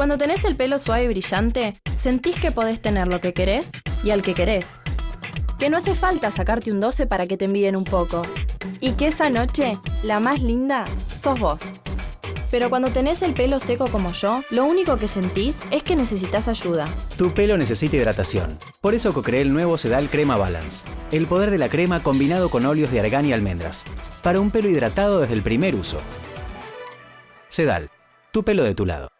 Cuando tenés el pelo suave y brillante, sentís que podés tener lo que querés y al que querés. Que no hace falta sacarte un 12 para que te envíen un poco. Y que esa noche, la más linda, sos vos. Pero cuando tenés el pelo seco como yo, lo único que sentís es que necesitas ayuda. Tu pelo necesita hidratación. Por eso cocreé el nuevo Sedal Crema Balance. El poder de la crema combinado con óleos de argán y almendras. Para un pelo hidratado desde el primer uso. Sedal, tu pelo de tu lado.